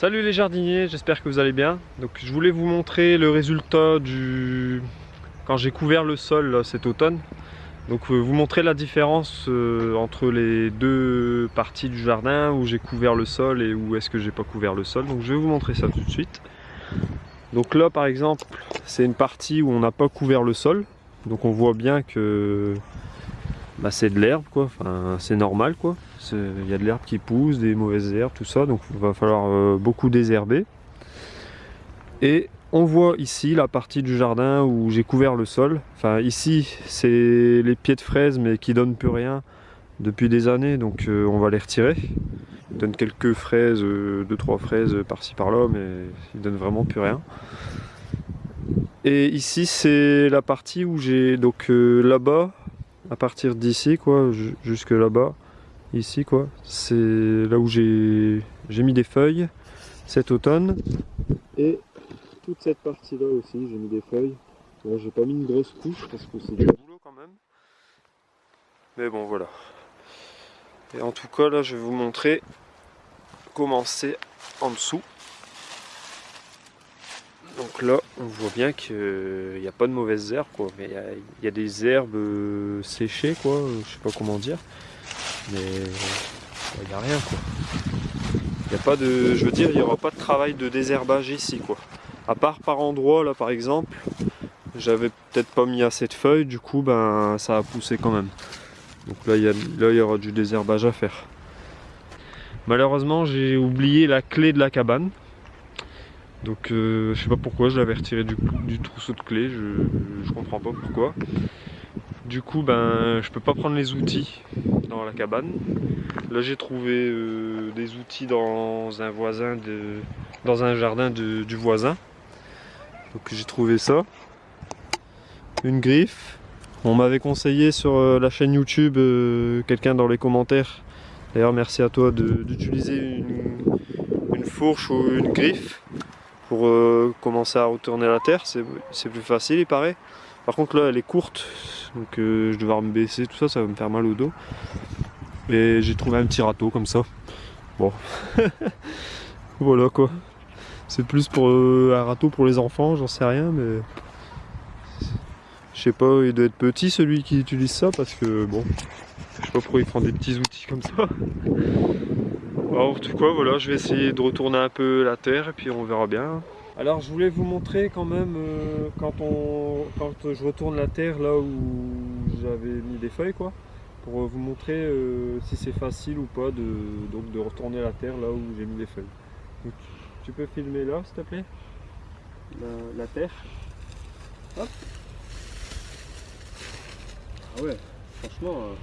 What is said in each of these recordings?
Salut les jardiniers, j'espère que vous allez bien. Donc je voulais vous montrer le résultat du quand j'ai couvert le sol cet automne. Donc euh, vous montrer la différence euh, entre les deux parties du jardin où j'ai couvert le sol et où est-ce que j'ai pas couvert le sol. Donc je vais vous montrer ça tout de suite. Donc là par exemple, c'est une partie où on n'a pas couvert le sol. Donc on voit bien que bah, c'est de l'herbe quoi, enfin, c'est normal quoi. Il y a de l'herbe qui pousse, des mauvaises herbes, tout ça, donc il va falloir euh, beaucoup désherber. Et on voit ici la partie du jardin où j'ai couvert le sol. Enfin ici c'est les pieds de fraises mais qui donnent plus rien depuis des années donc euh, on va les retirer. Ils donnent quelques fraises, 2-3 euh, fraises par-ci par-là mais ils donnent vraiment plus rien. Et ici c'est la partie où j'ai donc là-bas à partir d'ici quoi jusque là-bas. Ici quoi. C'est là où j'ai mis des feuilles cet automne. Et toute cette partie là aussi j'ai mis des feuilles. Là j'ai pas mis une grosse couche parce que c'est du boulot quand même. Mais bon voilà. Et en tout cas là je vais vous montrer comment c'est en dessous donc là, on voit bien qu'il n'y a pas de mauvaises herbes, quoi. Mais il y, a des herbes euh, séchées, quoi. Je sais pas comment dire. Mais il n'y a rien. Il n'y a pas de... Je veux dire, il n'y aura pas de travail de désherbage ici, quoi. À part par endroit, là, par exemple, j'avais peut-être pas mis assez de feuilles, du coup, ben, ça a poussé quand même. Donc là, il y, là, il y aura du désherbage à faire. Malheureusement, j'ai oublié la clé de la cabane. Donc euh, je sais pas pourquoi, je l'avais retiré du, trousseau de clés, je, comprends pas pourquoi. Du coup ben je peux pas prendre les outils dans la cabane. Là j'ai trouvé euh, des outils dans un voisin de. dans un jardin du voisin. Donc j'ai trouvé ça. Une griffe. On m'avait conseillé sur euh, la chaîne YouTube quelqu'un dans les commentaires. D'ailleurs merci à toi d'utiliser une fourche ou une griffe pour euh, commencer à retourner la terre, c'est plus facile il paraît. Par contre là elle est courte, donc euh, je vais devoir me baisser, tout ça, ça va me faire mal au dos. Et j'ai trouvé un petit râteau comme ça. Bon, voilà quoi. C'est plus pour euh, un râteau pour les enfants, j'en sais rien, mais je sais pas, il doit être petit celui qui utilise ça parce que bon, je sais pas pourquoi il prend des petits outils comme ça. Alors, en tout cas, voilà, je vais essayer de retourner un peu la terre et puis on verra bien. Alors je voulais vous montrer quand même euh, quand, on, quand je retourne la terre là où j'avais mis des feuilles quoi pour vous montrer euh, si c'est facile ou pas de, donc de retourner la terre là où j'ai mis les feuilles. tu peux filmer là s'il te plaît? La, terre. Hop. Ah ouais, franchement, euh,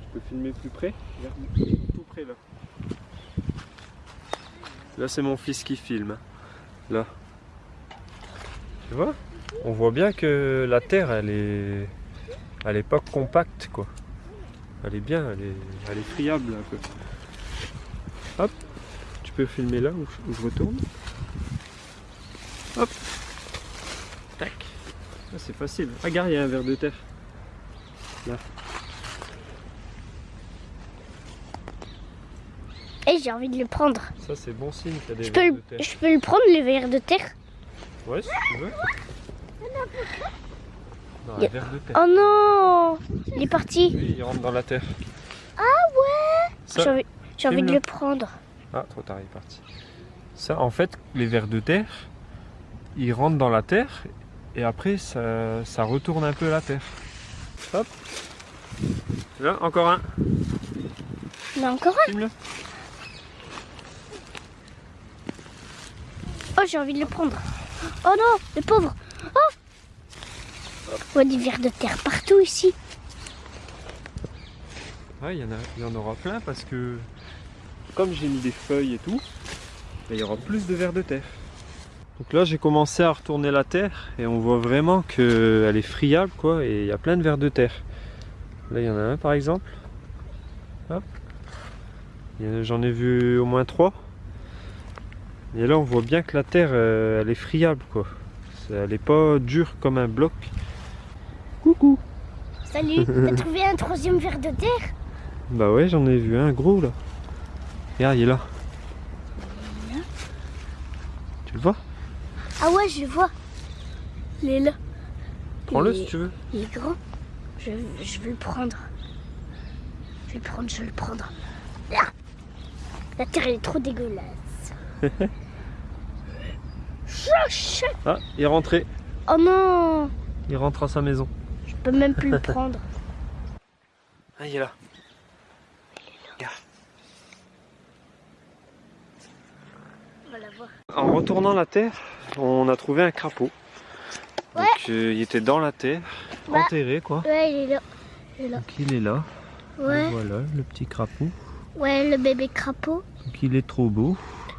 je peux filmer plus près. tout près là. Là, c'est mon fils qui filme. Là. Tu vois On voit bien que la terre, elle est... Elle est pas compacte, quoi. Elle est bien, elle est, elle est friable, un peu. Hop Tu peux filmer là, où je, retourne. Hop Tac ah, C'est facile. Regarde, il y a un verre de terre. Là. J'ai envie de le prendre. Ça c'est bon signe qu'il y a des je peux, de terre. Je peux le prendre le verre de terre Ouais si tu veux. Non, verre de terre. Oh non Il est parti. Oui, il rentre dans la terre. Ah ouais J'ai envie, de le prendre. Ah trop tard il est parti. Ça en fait les vers de terre, ils rentrent dans la terre et après ça, ça retourne un peu la terre. Hop. Là encore un. Mais encore un. J'ai envie de le prendre. Oh non, le pauvre. Oh On voit des vers de terre partout ici. Il y, y en aura plein parce que comme j'ai mis des feuilles et tout, ben, il y aura plus de vers de terre. Donc là j'ai commencé à retourner la terre et on voit vraiment qu'elle est friable quoi et il y a plein de vers de terre. Là il y en a un par exemple. J'en ai vu au moins trois. Et là on voit bien que la terre euh, elle est friable quoi. Elle est pas dure comme un bloc. Coucou Salut, t'as trouvé un troisième verre de terre? Bah ouais j'en ai vu un gros là. Regarde il est là. vois? Ah ouais, je le vois. Il est là. Prends-le si tu veux. Il est grand. Je, je vais le prendre. Je vais le prendre, je vais le prendre. Ah La terre elle est trop dégueulasse. Ah, il est rentré. oh non Il rentre à sa maison. Je peux même plus le prendre. Ah, il est là. Regarde. On va la voir. En retournant la terre, on a trouvé un crapaud. Donc euh, il était dans la terre, enterré quoi. Ouais, il est là. Il est là. Donc il est là. Ouais, Voilà, le petit crapaud. ouais, le bébé crapaud. Donc il est trop beau.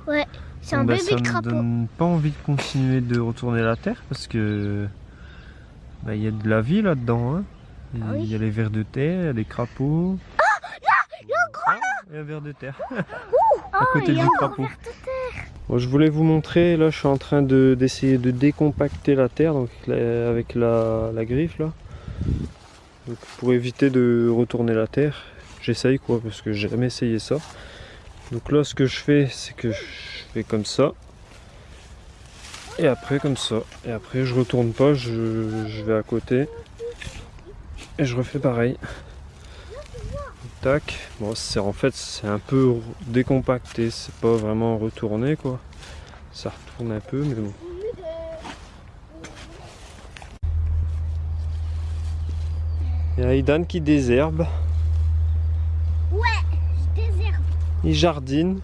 Ouais, c'est un bah, bébé ça me crapaud. donne pas envie de continuer de retourner la terre parce que bah, il y a de la vie là-dedans. hein. Il Ah oui. il y a les vers de terre, il y a des crapauds. Ah, il y a un gros Il y a un ver de terre. à côté il y a du un crapaud. Bon, je voulais vous montrer, là je suis en train de- d'essayer de, décompacter la terre donc, avec la, la griffe là. Donc, pour éviter de retourner la terre, j'essaye quoi parce que j'ai jamais essayé ça. Donc là ce que je fais c'est que je fais comme ça. Et après comme ça. Et après je retourne pas, je, je vais à côté. Et je refais pareil. Tac. Bon, c'est en fait c'est un peu décompacté, c'est pas vraiment retourné quoi. Ça retourne un peu, mais bon. Il y a Aidan qui désherbe, Je désherbe. il jardine.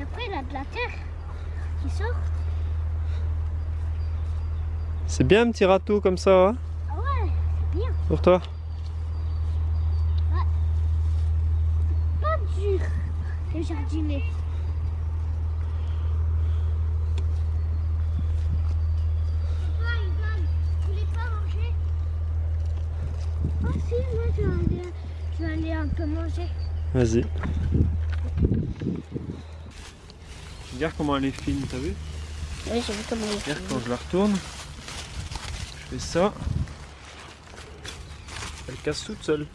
Et après, il a de la terre qui sort. C'est bien un petit râteau comme ça, hein, Ah ouais, c'est bien. pour toi? Pas dur de jardiner. Toi, Ivan, tu voulais pas manger? Si, moi je vais aller, je vais aller un peu manger. Vas-y. Regarde comment elle est fine, t'as vu Oui, j'ai vu comment Regarde quand je la retourne, je fais ça. Elle casse toute seule.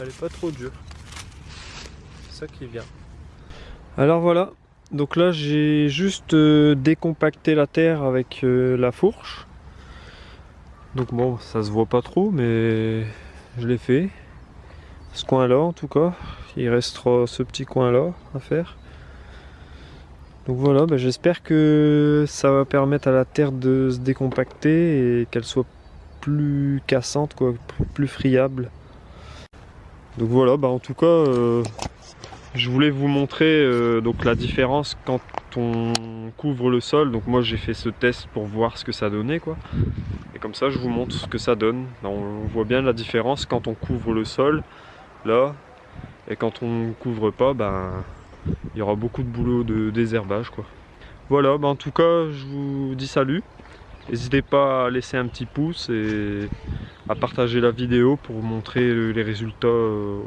Elle est pas trop dure. C'est ça qui est bien. Alors voilà. Donc là j'ai juste euh, décompacté la terre avec euh, la fourche. Donc bon, ça se voit pas trop, mais je l'ai fait. Ce coin-là en tout cas. Il restera ce petit coin-là à faire. Donc voilà, bah, j'espère que ça va permettre à la terre de se décompacter et qu'elle soit plus cassante, quoi, plus friable. Donc voilà, bah en tout cas, euh, je voulais vous montrer euh, donc la différence quand on couvre le sol. Donc moi j'ai fait ce test pour voir ce que ça donnait. Et comme ça, je vous montre ce que ça donne. Bah, on voit bien la différence quand on couvre le sol, là, et quand on couvre pas, ben il y aura beaucoup de boulot de désherbage. Voilà, bah en tout cas je vous dis salut. N'hésitez pas à laisser un petit pouce et à partager la vidéo pour montrer les résultats euh,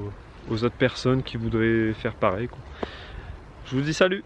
aux autres personnes qui voudraient faire pareil. Je vous dis salut